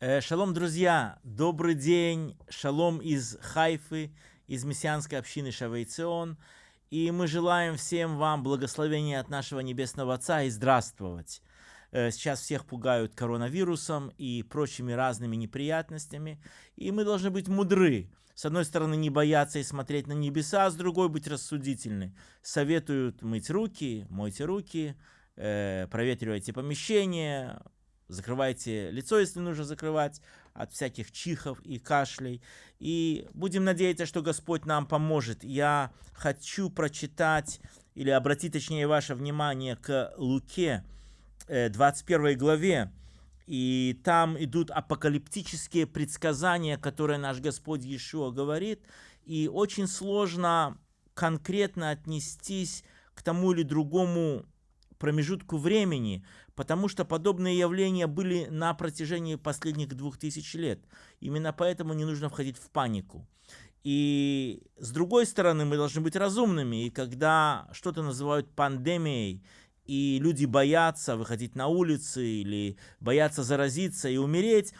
Э, шалом, друзья! Добрый день! Шалом из Хайфы, из мессианской общины Шавейцион. И мы желаем всем вам благословения от нашего Небесного Отца и здравствовать. Э, сейчас всех пугают коронавирусом и прочими разными неприятностями. И мы должны быть мудры. С одной стороны, не бояться и смотреть на небеса, с другой быть рассудительны. Советуют мыть руки, мойте руки, э, проветривайте помещение, Закрывайте лицо, если нужно закрывать, от всяких чихов и кашлей. И будем надеяться, что Господь нам поможет. Я хочу прочитать или обратить, точнее, ваше внимание к Луке, 21 э, главе. И там идут апокалиптические предсказания, которые наш Господь Иешуа говорит. И очень сложно конкретно отнестись к тому или другому промежутку времени, потому что подобные явления были на протяжении последних двух тысяч лет. Именно поэтому не нужно входить в панику. И с другой стороны, мы должны быть разумными, и когда что-то называют пандемией, и люди боятся выходить на улицы или боятся заразиться и умереть,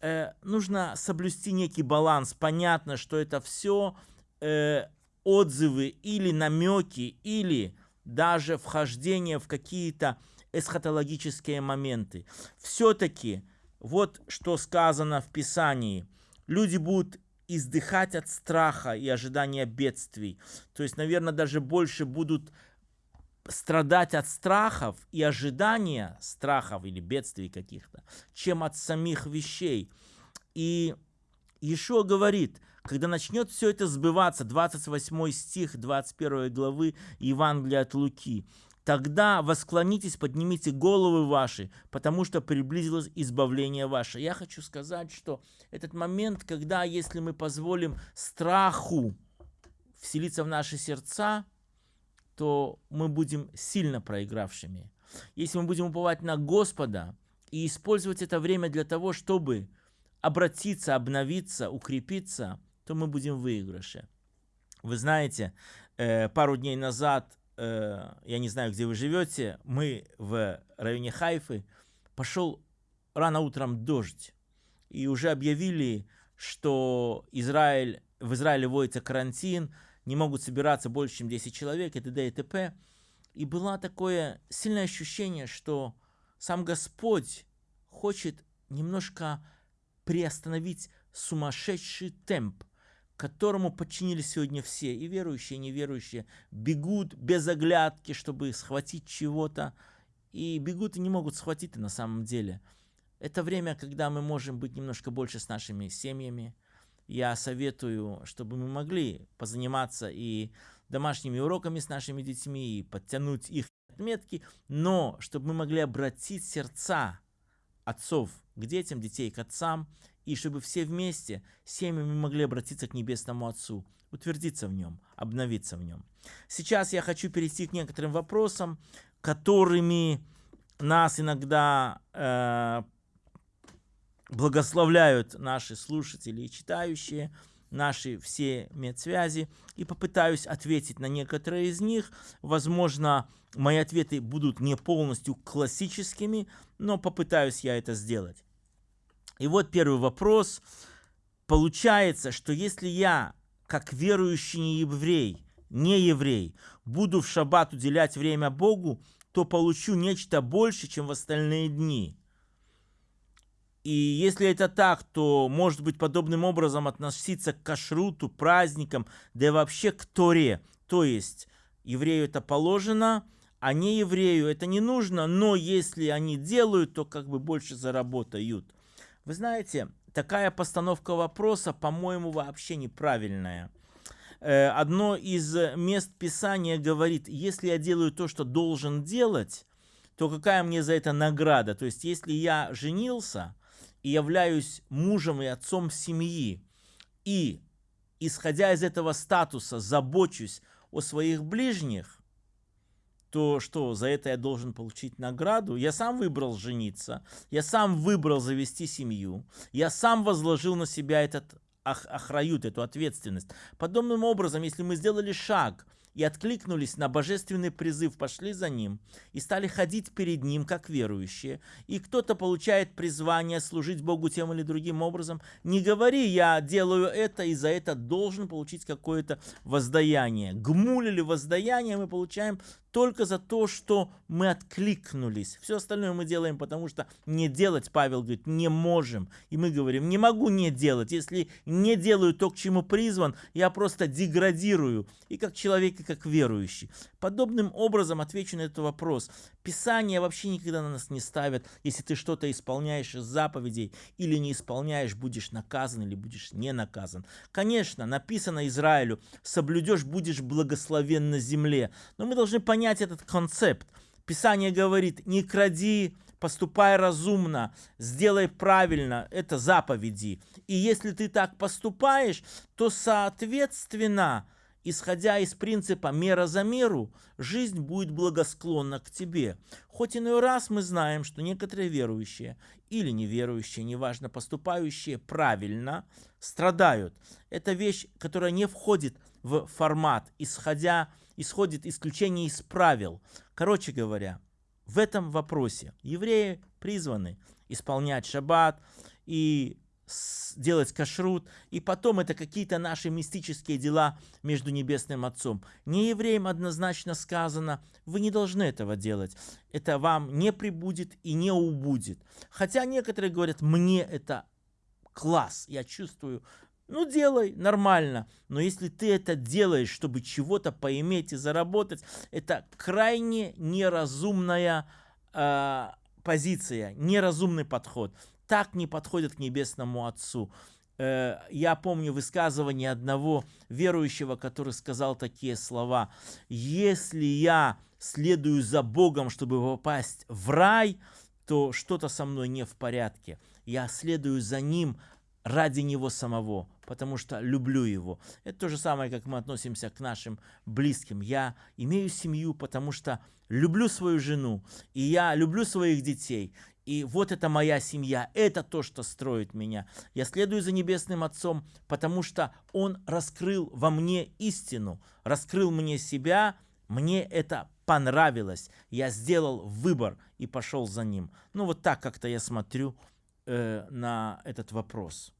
э, нужно соблюсти некий баланс. Понятно, что это все э, отзывы или намеки, или даже вхождение в какие-то эсхатологические моменты. Все-таки вот что сказано в Писании. Люди будут издыхать от страха и ожидания бедствий. То есть, наверное, даже больше будут страдать от страхов и ожидания страхов или бедствий каких-то, чем от самих вещей. И Ишуа говорит, когда начнет все это сбываться, 28 стих 21 главы Евангелия от Луки, тогда восклонитесь, поднимите головы ваши, потому что приблизилось избавление ваше. Я хочу сказать, что этот момент, когда, если мы позволим страху вселиться в наши сердца, то мы будем сильно проигравшими. Если мы будем уповать на Господа и использовать это время для того, чтобы обратиться, обновиться, укрепиться, то мы будем в выигрыше. Вы знаете, э, пару дней назад, э, я не знаю, где вы живете, мы в районе Хайфы, пошел рано утром дождь. И уже объявили, что Израиль, в Израиле вводится карантин, не могут собираться больше, чем 10 человек, и т.д. и т.п. И было такое сильное ощущение, что сам Господь хочет немножко приостановить сумасшедший темп которому подчинились сегодня все, и верующие, и неверующие, бегут без оглядки, чтобы схватить чего-то, и бегут и не могут схватить на самом деле. Это время, когда мы можем быть немножко больше с нашими семьями. Я советую, чтобы мы могли позаниматься и домашними уроками с нашими детьми, и подтянуть их отметки, но чтобы мы могли обратить сердца отцов к детям, детей к отцам, и чтобы все вместе, семьями могли обратиться к Небесному Отцу, утвердиться в Нем, обновиться в Нем. Сейчас я хочу перейти к некоторым вопросам, которыми нас иногда э, благословляют наши слушатели и читающие, наши все медсвязи, и попытаюсь ответить на некоторые из них. Возможно, мои ответы будут не полностью классическими, но попытаюсь я это сделать. И вот первый вопрос. Получается, что если я, как верующий не еврей, не еврей, буду в шаббат уделять время Богу, то получу нечто больше, чем в остальные дни. И если это так, то может быть подобным образом относиться к кашруту, праздникам, да и вообще к Торе. То есть еврею это положено, а не еврею это не нужно, но если они делают, то как бы больше заработают. Вы знаете, такая постановка вопроса, по-моему, вообще неправильная. Э, одно из мест Писания говорит, если я делаю то, что должен делать, то какая мне за это награда? То есть, если я женился и являюсь мужем и отцом семьи, и, исходя из этого статуса, забочусь о своих ближних, то что, за это я должен получить награду? Я сам выбрал жениться, я сам выбрал завести семью, я сам возложил на себя этот охрают, эту ответственность. Подобным образом, если мы сделали шаг и откликнулись на божественный призыв, пошли за ним и стали ходить перед ним, как верующие. И кто-то получает призвание служить Богу тем или другим образом. Не говори, я делаю это и за это должен получить какое-то воздаяние. Гмуль или воздаяние мы получаем только за то, что мы откликнулись. Все остальное мы делаем, потому что не делать, Павел говорит, не можем. И мы говорим, не могу не делать. Если не делаю то, к чему призван, я просто деградирую. И как человек, и как верующий. Подобным образом отвечу на этот вопрос. Писание вообще никогда на нас не ставят. Если ты что-то исполняешь из заповедей или не исполняешь, будешь наказан или будешь не наказан. Конечно, написано Израилю, соблюдешь, будешь благословен на земле. Но мы должны понять, понять этот концепт. Писание говорит, не кради, поступай разумно, сделай правильно, это заповеди. И если ты так поступаешь, то соответственно, исходя из принципа мера за меру, жизнь будет благосклонна к тебе. Хоть иной раз мы знаем, что некоторые верующие или неверующие, неважно, поступающие правильно, страдают. Это вещь, которая не входит в формат, исходя из исходит исключение из правил. Короче говоря, в этом вопросе евреи призваны исполнять шаббат и делать кашрут, и потом это какие-то наши мистические дела между Небесным Отцом. Не евреям однозначно сказано, вы не должны этого делать. Это вам не прибудет и не убудет. Хотя некоторые говорят, мне это класс, я чувствую ну, делай, нормально. Но если ты это делаешь, чтобы чего-то поиметь и заработать, это крайне неразумная э, позиция, неразумный подход. Так не подходит к Небесному Отцу. Э, я помню высказывание одного верующего, который сказал такие слова. «Если я следую за Богом, чтобы попасть в рай, то что-то со мной не в порядке. Я следую за Ним ради Него самого, потому что люблю Его. Это то же самое, как мы относимся к нашим близким. Я имею семью, потому что люблю свою жену, и я люблю своих детей. И вот это моя семья, это то, что строит меня. Я следую за Небесным Отцом, потому что Он раскрыл во мне истину, раскрыл мне себя, мне это понравилось. Я сделал выбор и пошел за Ним. Ну вот так как-то я смотрю э, на этот вопрос.